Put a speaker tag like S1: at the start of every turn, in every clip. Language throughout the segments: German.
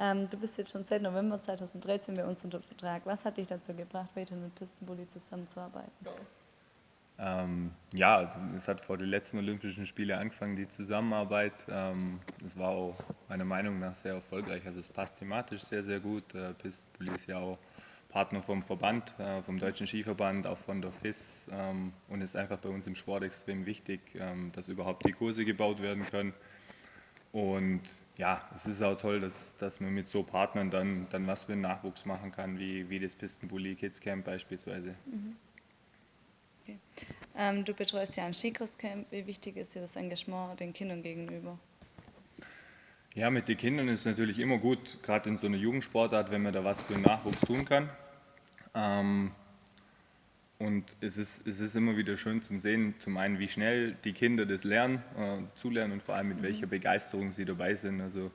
S1: Ähm, du bist jetzt schon seit November 2013 bei uns unter Vertrag. Was hat dich dazu gebracht, weiter mit Pistenbully zusammenzuarbeiten?
S2: Ähm, ja, also es hat vor den letzten Olympischen Spielen angefangen, die Zusammenarbeit. Ähm, es war auch meiner Meinung nach sehr erfolgreich. Also es passt thematisch sehr, sehr gut. Äh, Pistenbully ist ja auch Partner vom Verband, äh, vom Deutschen Skiverband, auch von der FIS ähm, und ist einfach bei uns im Sport extrem wichtig, ähm, dass überhaupt die Kurse gebaut werden können. Und ja, es ist auch toll, dass, dass man mit so Partnern dann, dann was für einen Nachwuchs machen kann, wie, wie das Pistenbully Kids Camp beispielsweise.
S1: Mhm. Okay. Ähm, du betreust ja ein Skikurscamp. Wie wichtig ist dir das Engagement den Kindern gegenüber?
S2: Ja, mit den Kindern ist es natürlich immer gut, gerade in so einer Jugendsportart, wenn man da was für den Nachwuchs tun kann. Ähm, und es ist, es ist immer wieder schön zu sehen, zum einen, wie schnell die Kinder das lernen, äh, zulernen und vor allem mit mhm. welcher Begeisterung sie dabei sind. Also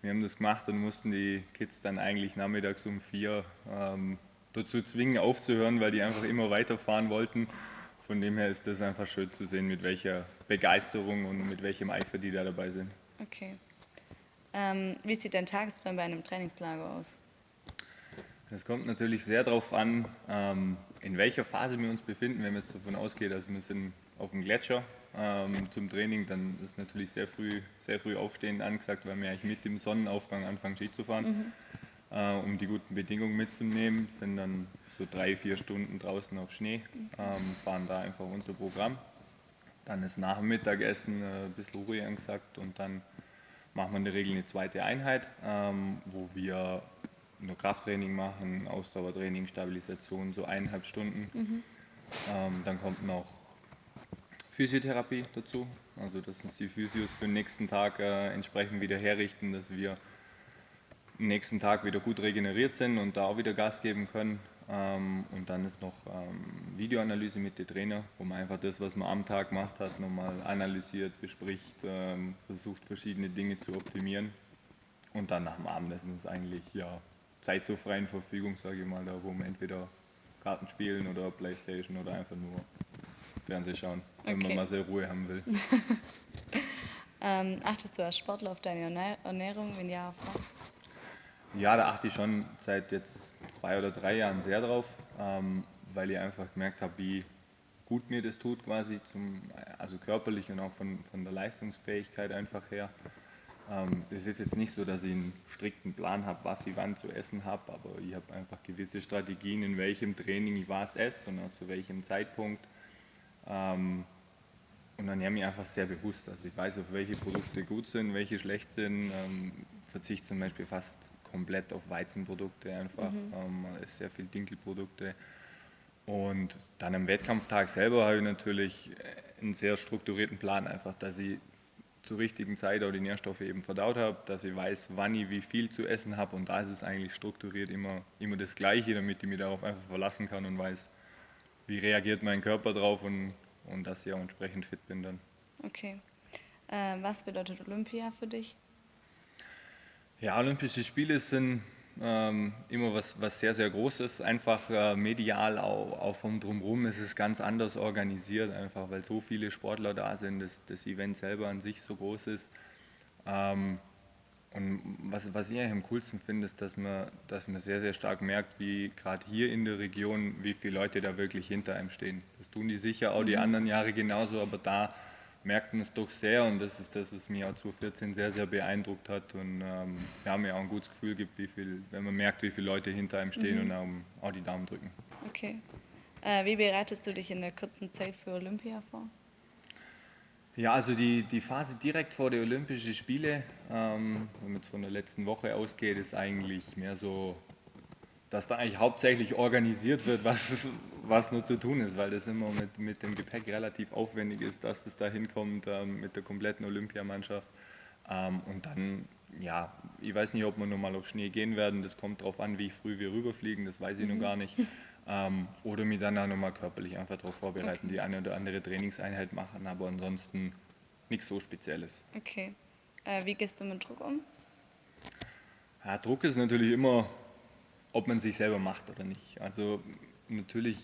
S2: wir haben das gemacht und mussten die Kids dann eigentlich nachmittags um vier ähm, dazu zwingen, aufzuhören, weil die einfach immer weiterfahren wollten. Von dem her ist das einfach schön zu sehen, mit welcher Begeisterung und mit welchem Eifer die da dabei sind.
S1: Okay. Ähm, wie sieht dein Tagesplan bei einem Trainingslager aus?
S2: Es kommt natürlich sehr darauf an, ähm, in welcher Phase wir uns befinden. Wenn man jetzt davon ausgeht, dass wir sind auf dem Gletscher ähm, zum Training, dann ist natürlich sehr früh, sehr früh aufstehen angesagt, weil wir eigentlich mit dem Sonnenaufgang anfangen Ski zu fahren, mhm. äh, um die guten Bedingungen mitzunehmen. Sind dann so drei, vier Stunden draußen auf Schnee, ähm, fahren da einfach unser Programm. Dann ist nach dem Mittagessen äh, ein bisschen Ruhe angesagt und dann machen wir in der Regel eine zweite Einheit, ähm, wo wir nur Krafttraining machen, Ausdauertraining, Stabilisation, so eineinhalb Stunden. Mhm. Ähm, dann kommt noch Physiotherapie dazu, also dass uns die Physios für den nächsten Tag äh, entsprechend wieder herrichten, dass wir am nächsten Tag wieder gut regeneriert sind und da auch wieder Gas geben können. Ähm, und dann ist noch ähm, Videoanalyse mit den Trainer, wo man einfach das, was man am Tag gemacht hat, nochmal analysiert, bespricht, ähm, versucht verschiedene Dinge zu optimieren. Und dann nach dem Abendessen ist eigentlich ja Zeit zur freien Verfügung, sage ich mal, da wo man entweder Karten spielen oder Playstation oder einfach nur Fernsehen schauen, okay. wenn man mal sehr Ruhe haben will.
S1: ähm, achtest du als Sportler auf deine Ernährung, wenn ja, auf was?
S2: Ja, da achte ich schon seit jetzt zwei oder drei Jahren sehr drauf, ähm, weil ich einfach gemerkt habe, wie gut mir das tut quasi, zum, also körperlich und auch von, von der Leistungsfähigkeit einfach her. Ähm, es ist jetzt nicht so, dass ich einen strikten Plan habe, was ich wann zu essen habe, aber ich habe einfach gewisse Strategien, in welchem Training ich was esse und zu welchem Zeitpunkt. Ähm, und dann nehme ich einfach sehr bewusst. Also ich weiß, auf welche Produkte gut sind, welche schlecht sind. Ähm, verzichte zum Beispiel fast komplett auf Weizenprodukte einfach, mhm. ähm, sehr viel Dinkelprodukte. Und dann am Wettkampftag selber habe ich natürlich einen sehr strukturierten Plan, einfach, dass ich zur richtigen Zeit auch die Nährstoffe eben verdaut habe, dass ich weiß, wann ich wie viel zu essen habe und da ist es eigentlich strukturiert immer, immer das Gleiche, damit ich mich darauf einfach verlassen kann und weiß, wie reagiert mein Körper drauf und, und dass ich auch entsprechend fit bin dann.
S1: Okay. Äh, was bedeutet Olympia für dich?
S2: Ja, Olympische Spiele sind ähm, immer was, was sehr, sehr Großes. Einfach äh, medial, auch, auch vom Drumherum ist es ganz anders organisiert, einfach weil so viele Sportler da sind, dass das Event selber an sich so groß ist. Ähm, und was, was ich eigentlich am coolsten finde, ist, dass man, dass man sehr, sehr stark merkt, wie gerade hier in der Region, wie viele Leute da wirklich hinter einem stehen. Das tun die sicher auch die mhm. anderen Jahre genauso, aber da merkt man es doch sehr und das ist das, was mich auch 2014 sehr, sehr beeindruckt hat und ähm, ja, mir auch ein gutes Gefühl gibt, wie viel, wenn man merkt, wie viele Leute hinter einem stehen mhm. und auch, auch, die Daumen drücken.
S1: Okay. Äh, wie bereitest du dich in der kurzen Zeit für Olympia vor?
S2: Ja, also die, die Phase direkt vor den Olympischen Spiele, ähm, wenn man jetzt von der letzten Woche ausgeht, ist eigentlich mehr so dass da eigentlich hauptsächlich organisiert wird, was, was nur zu tun ist, weil das immer mit, mit dem Gepäck relativ aufwendig ist, dass das da hinkommt ähm, mit der kompletten Olympiamannschaft. Ähm, und dann, ja, ich weiß nicht, ob wir nochmal auf Schnee gehen werden, das kommt darauf an, wie früh wir rüberfliegen, das weiß ich mhm. noch gar nicht. Ähm, oder mich dann auch nochmal körperlich einfach darauf vorbereiten, okay. die eine oder andere Trainingseinheit machen, aber ansonsten nichts so Spezielles.
S1: Okay. Äh, wie gehst du mit Druck um?
S2: Ja, Druck ist natürlich immer ob man sich selber macht oder nicht. Also natürlich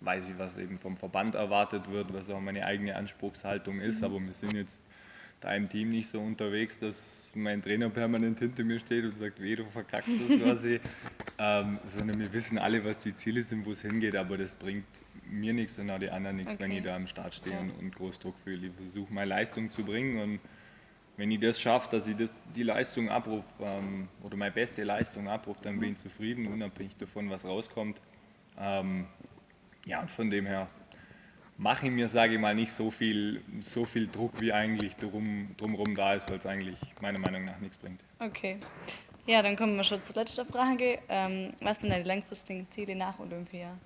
S2: weiß ich, was eben vom Verband erwartet wird, was auch meine eigene Anspruchshaltung ist, mhm. aber wir sind jetzt da im Team nicht so unterwegs, dass mein Trainer permanent hinter mir steht und sagt, weh, du verkackst das quasi. ähm, sondern wir wissen alle, was die Ziele sind, wo es hingeht, aber das bringt mir nichts und auch die anderen nichts, okay. wenn ich da am Start stehe ja. und, und Großdruck fühle. Ich versuche meine Leistung zu bringen und wenn ich das schaffe, dass ich das, die Leistung abrufe ähm, oder meine beste Leistung abrufe, dann bin ich zufrieden, unabhängig davon, was rauskommt. Ähm, ja, und von dem her mache ich mir, sage ich mal, nicht so viel, so viel Druck, wie eigentlich drum, drumherum da ist, weil es eigentlich meiner Meinung nach nichts bringt.
S1: Okay. Ja, dann kommen wir schon zur letzten Frage. Ähm, was sind deine langfristigen Ziele nach Olympia?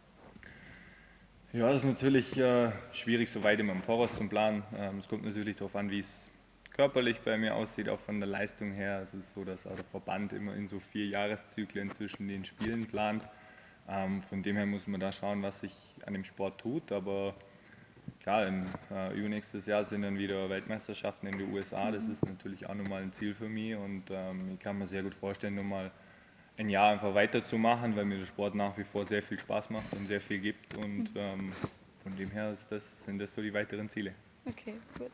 S2: Ja, das ist natürlich äh, schwierig, so weit immer im Voraus zu planen. Ähm, es kommt natürlich darauf an, wie es körperlich bei mir aussieht, auch von der Leistung her. Es ist so, dass auch der Verband immer in so vier Jahreszyklen zwischen den Spielen plant. Ähm, von dem her muss man da schauen, was sich an dem Sport tut. Aber klar, im, äh, übernächstes Jahr sind dann wieder Weltmeisterschaften in den USA. Das ist natürlich auch nochmal ein Ziel für mich und ähm, ich kann mir sehr gut vorstellen, nochmal ein Jahr einfach weiterzumachen, weil mir der Sport nach wie vor sehr viel Spaß macht und sehr viel gibt. Und ähm, von dem her das, sind das so die weiteren Ziele.
S1: Okay, gut.